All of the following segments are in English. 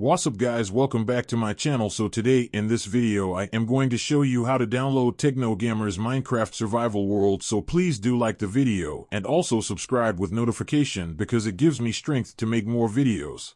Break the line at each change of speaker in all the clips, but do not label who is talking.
What's up guys? Welcome back to my channel. So today in this video I am going to show you how to download Techno Gamerz Minecraft survival world. So please do like the video and also subscribe with notification because it gives me strength to make more videos.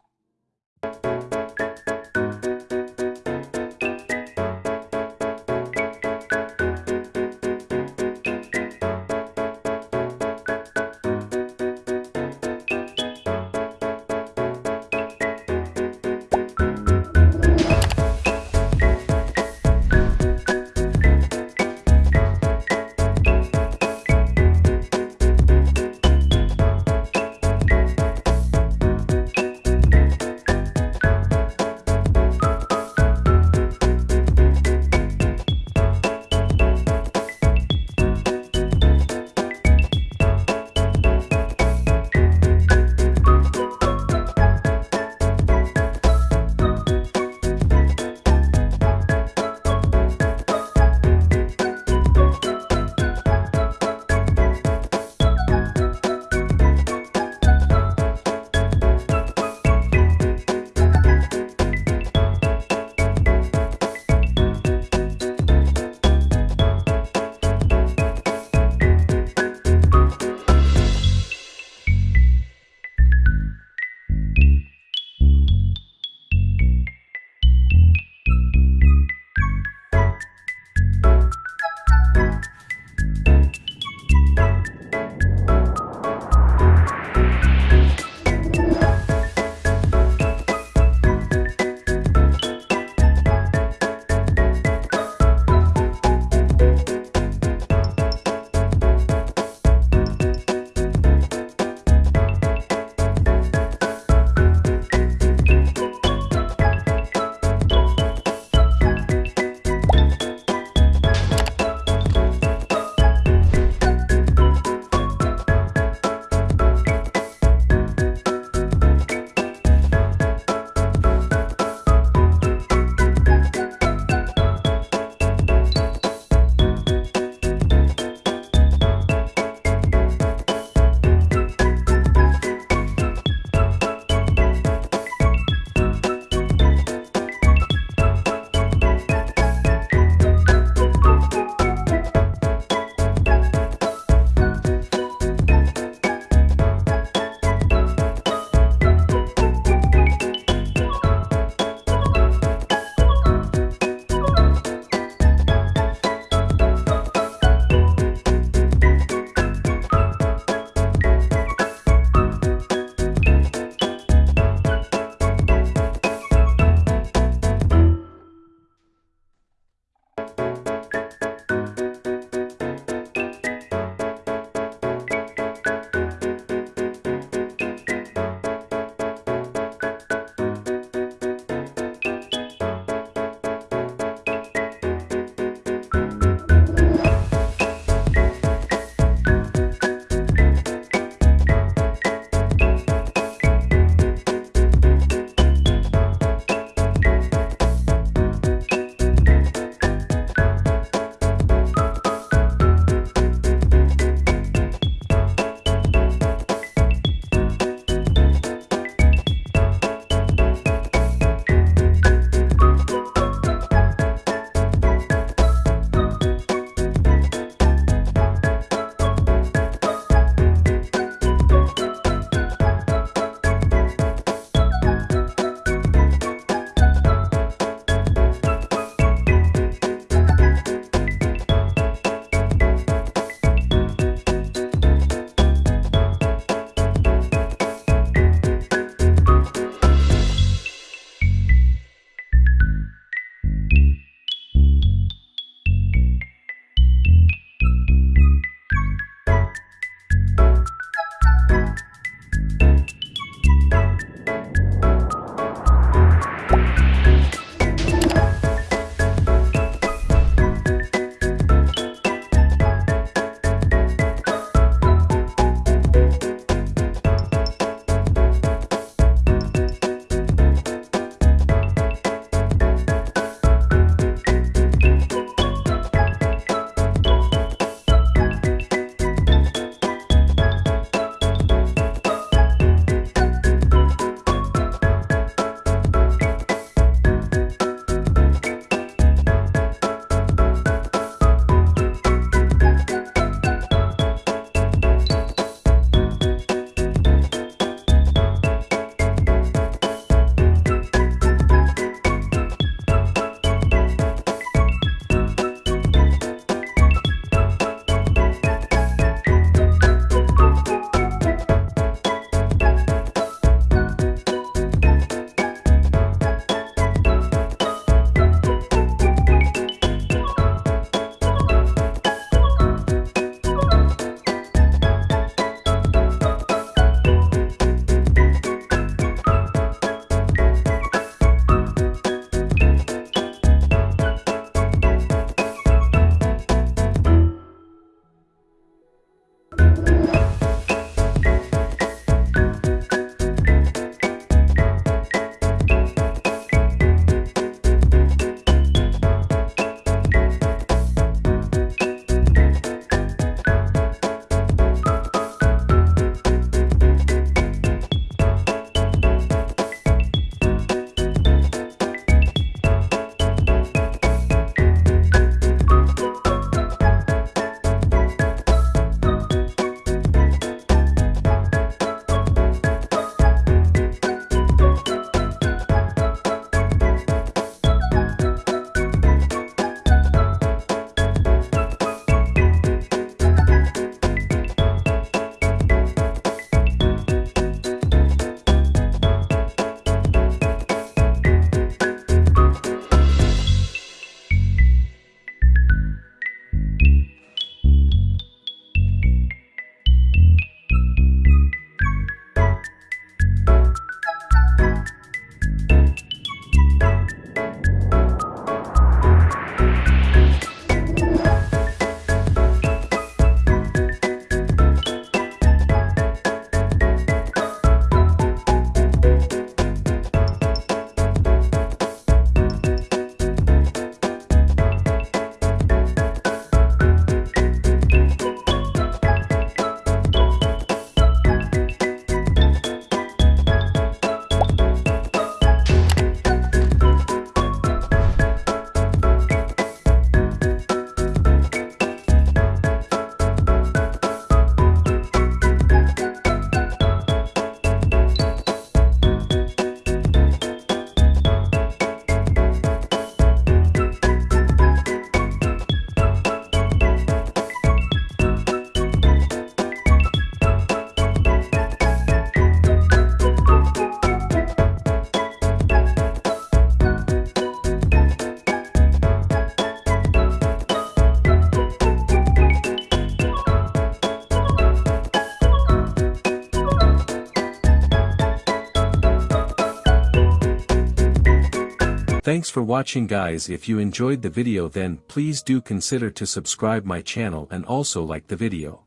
Thanks for watching guys if you enjoyed the video then please do consider to subscribe my channel and also like the video.